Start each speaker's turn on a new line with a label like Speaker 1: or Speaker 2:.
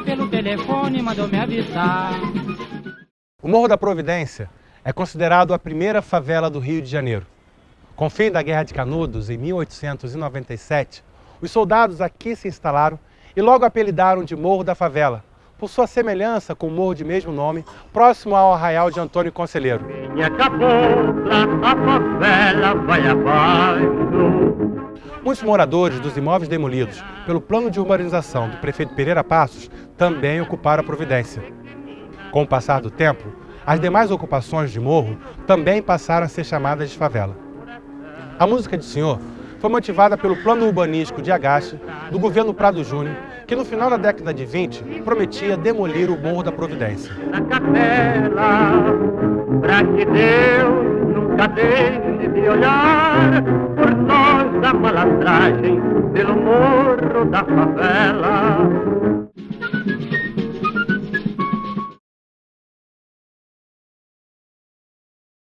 Speaker 1: pelo telefone mandou me avisar.
Speaker 2: O Morro da Providência é considerado a primeira favela do Rio de Janeiro. Com o fim da Guerra de Canudos, em 1897, os soldados aqui se instalaram e logo apelidaram de Morro da Favela, por sua semelhança com o morro de mesmo nome, próximo ao arraial de Antônio Conselheiro.
Speaker 3: Minha cabocla, a favela vai abaixo.
Speaker 2: Muitos moradores dos imóveis demolidos pelo plano de urbanização do prefeito Pereira Passos também ocuparam a Providência. Com o passar do tempo, as demais ocupações de morro também passaram a ser chamadas de favela. A música de Senhor foi motivada pelo plano urbanístico de Agache do governo Prado Júnior, que no final da década de 20 prometia demolir o Morro da Providência.
Speaker 3: Na capela, pra que Deus nunca deixe de olhar da malandragem pelo morro da favela.